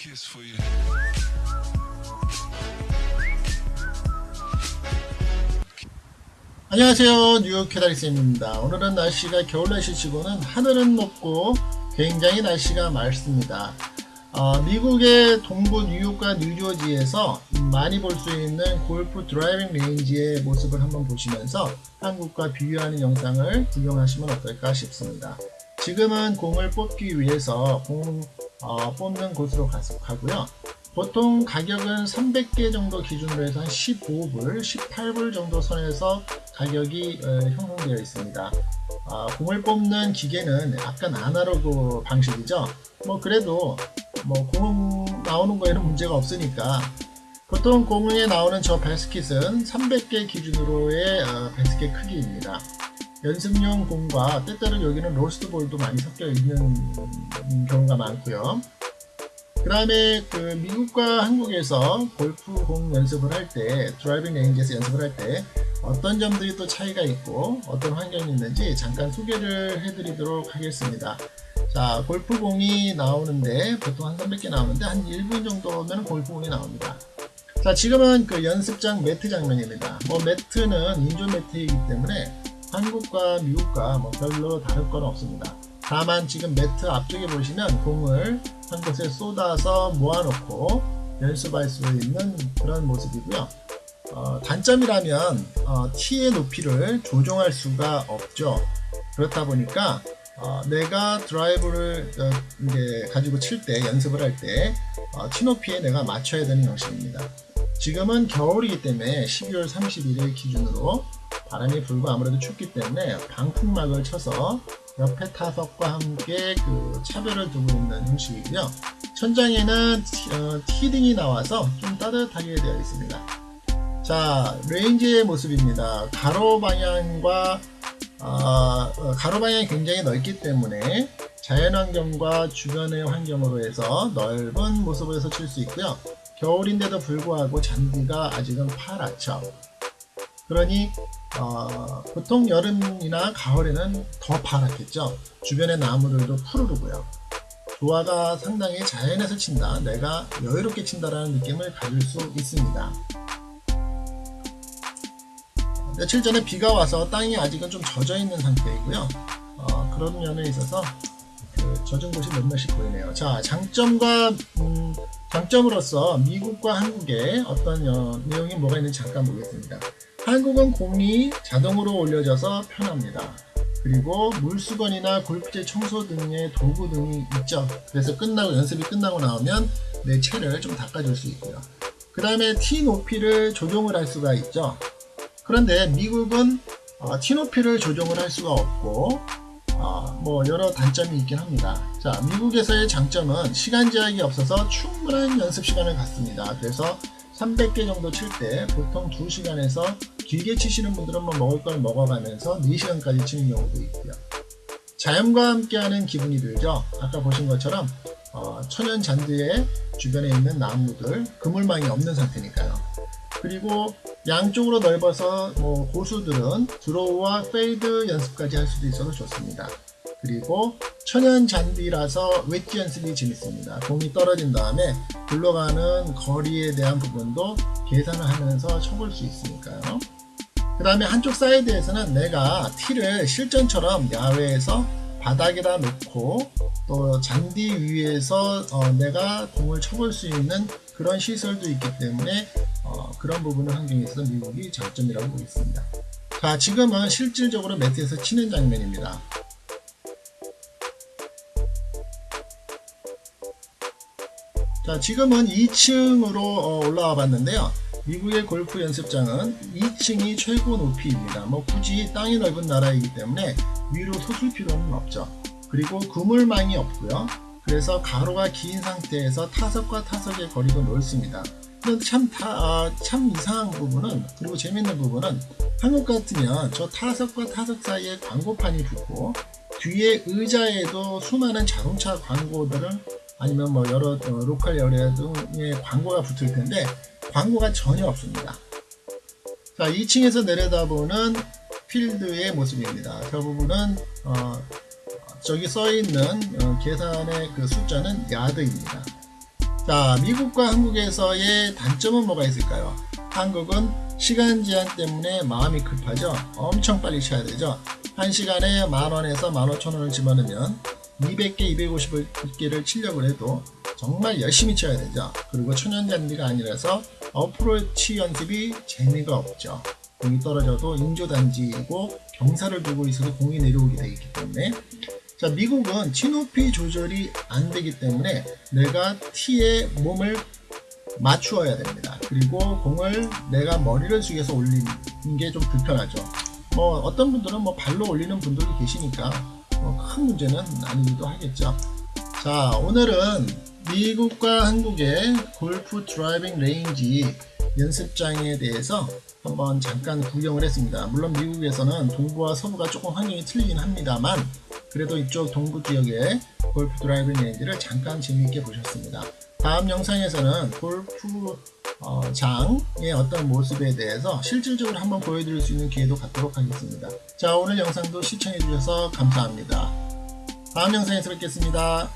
kiss for you. 안녕하세요. 뉴욕 키다리쌤입니다. 오늘은 날씨가 겨울 날씨치고는 하늘은 높고 굉장히 날씨가 맑습니다. 어, 미국의 동부 뉴욕과 뉴저지에서 많이 볼 수 있는 골프 driving range의 모습을 한번 보시면서 한국과 비교하는 영상을 구경하시면 어떨까 싶습니다. 지금은 공을 뽑기 위해서 공 어, 뽑는 곳으로 가고요 보통 가격은 300개 정도 기준으로 해서 한 15불, 18불 정도 선에서 가격이 어, 형성되어 있습니다. 아, 공을 뽑는 기계는 약간 아날로그 방식이죠. 뭐 그래도 뭐 공 나오는 거에는 문제가 없으니까 보통 공에 나오는 저 베스킷은 300개 기준으로의 어, 베스킷 크기입니다. 연습용 공과 때때로 여기는 로스트볼도 많이 섞여 있는 경우가 많고요. 그 다음에 그 미국과 한국에서 골프공 연습을 할 때 driving range에서 연습을 할 때 어떤 점들이 또 차이가 있고 어떤 환경이 있는지 잠깐 소개를 해드리도록 하겠습니다. 자 골프공이 나오는데 보통 한 300개 나오는데 한 1분 정도면 골프공이 나옵니다. 자 지금은 그 연습장 매트 장면입니다. 뭐 매트는 인조 매트이기 때문에 한국과 미국과 뭐 별로 다를 건 없습니다 다만 지금 매트 앞쪽에 보시면 공을 한 곳에 쏟아서 모아놓고 연습할 수 있는 그런 모습이고요. 어, 단점이라면 어, 티의 높이를 조정할 수가 없죠. 그렇다 보니까 어, 내가 드라이브를 어, 이제 가지고 칠 때 연습을 할때 어, 티 높이에 내가 맞춰야 되는 형식입니다. 지금은 겨울이기 때문에 12월 31일 기준으로 바람이 불고 아무래도 춥기 때문에 방풍막을 쳐서 옆에 타석과 함께 그 차별을 두고 있는 형식이고요. 천장에는 어, 티등이 나와서 좀 따뜻하게 되어 있습니다. 자, 레인지의 모습입니다. 가로 방향과 어, 어, 가로 방향이 굉장히 넓기 때문에 자연환경과 주변의 환경으로 해서 넓은 모습에서 칠 수 있고요. 겨울인데도 불구하고 잔디가 아직은 파랗죠. 그러니 어, 보통 여름이나 가을에는 더 파랗겠죠. 주변의 나무들도 푸르르고요. 조화가 상당히 자연에서 친다. 내가 여유롭게 친다라는 느낌을 가질 수 있습니다. 며칠 전에 비가 와서 땅이 아직은 좀 젖어 있는 상태이고요. 어, 그런 면에 있어서 그 젖은 곳이 몇몇이 보이네요. 자, 장점과 음, 장점으로서 미국과 한국의 어떤 어, 내용이 뭐가 있는지 잠깐 보겠습니다. 한국은 공이 자동으로 올려져서 편합니다. 그리고 물수건이나 골프채 청소 등의 도구 등이 있죠. 그래서 끝나고 연습이 끝나고 나오면 내 채를 좀 닦아줄 수 있고요. 그 다음에 티 높이를 조정을 할 수가 있죠. 그런데 미국은 어, 티 높이를 조정을 할 수가 없고 어, 뭐 여러 단점이 있긴 합니다. 자 미국에서의 장점은 시간 제약이 없어서 충분한 연습 시간을 갖습니다. 그래서 300개 정도 칠 때 보통 2시간에서 길게 치시는 분들은 뭐 먹을 걸 먹어가면서 4시간까지 치는 경우도 있고요. 자연과 함께하는 기분이 들죠. 아까 보신 것처럼 어, 천연 잔디의 주변에 있는 나무들 그물망이 없는 상태니까요. 그리고 양쪽으로 넓어서 뭐 고수들은 드로우와 페이드 연습까지 할 수도 있어서 좋습니다. 그리고 천연 잔디라서 웨지 연습이 재밌습니다. 공이 떨어진 다음에 굴러가는 거리에 대한 부분도 계산을 하면서 쳐볼 수 있으니까요. 그 다음에 한쪽 사이드에서는 내가 티를 실전처럼 야외에서 바닥에다 놓고 또 잔디 위에서 어 내가 공을 쳐볼 수 있는 그런 시설도 있기 때문에 어 그런 부분은 환경에 있어서 미국이 장점이라고 보겠습니다. 자 지금은 실질적으로 매트에서 치는 장면입니다. 자 지금은 2층으로 어, 올라와 봤는데요. 미국의 골프 연습장은 2층이 최고 높이입니다. 뭐 굳이 땅이 넓은 나라이기 때문에 위로 솟을 필요는 없죠. 그리고 그물망이 없고요. 그래서 가로가 긴 상태에서 타석과 타석의 거리도 넓습니다. 참, 타, 아, 참 이상한 부분은 그리고 재밌는 부분은 한국 같으면 저 타석과 타석 사이에 광고판이 붙고 뒤에 의자에도 수많은 자동차 광고들을 아니면 뭐 여러 어, 로컬 등의 광고가 붙을 텐데 광고가 전혀 없습니다. 자 2층에서 내려다보는 필드의 모습입니다. 저 부분은 어, 저기 써있는 어, 계산의 그 숫자는 야드입니다. 자 자, 미국과 한국에서의 단점은 뭐가 있을까요? 한국은 시간 제한 때문에 마음이 급하죠. 엄청 빨리 쳐야 되죠. 1시간에 만원에서 15,000원을 집어넣으면 200개, 250개를 치려고 해도 정말 열심히 쳐야 되죠. 그리고 천연잔디가 아니라서 어프로치 연습이 재미가 없죠. 공이 떨어져도 인조 잔디이고 경사를 두고 있어도 공이 내려오게 되기 때문에 자 미국은 티높이 조절이 안 되기 때문에 내가 티에 몸을 맞추어야 됩니다. 그리고 공을 내가 머리를 숙여서 올리는 게 좀 불편하죠. 뭐 어떤 분들은 뭐 발로 올리는 분들도 계시니까 뭐 큰 문제는 아니기도 하겠죠. 자 오늘은 미국과 한국의 골프 driving range 연습장에 대해서 한번 잠깐 구경을 했습니다. 물론 미국에서는 동부와 서부가 조금 환경이 틀리긴 합니다만 그래도 이쪽 동부 지역의 골프 driving range를 잠깐 재미있게 보셨습니다. 다음 영상에서는 골프 어, 장의 어떤 모습에 대해서 실질적으로 한번 보여드릴 수 있는 기회도 갖도록 하겠습니다. 자 오늘 영상도 시청해주셔서 감사합니다. 다음 영상에서 뵙겠습니다.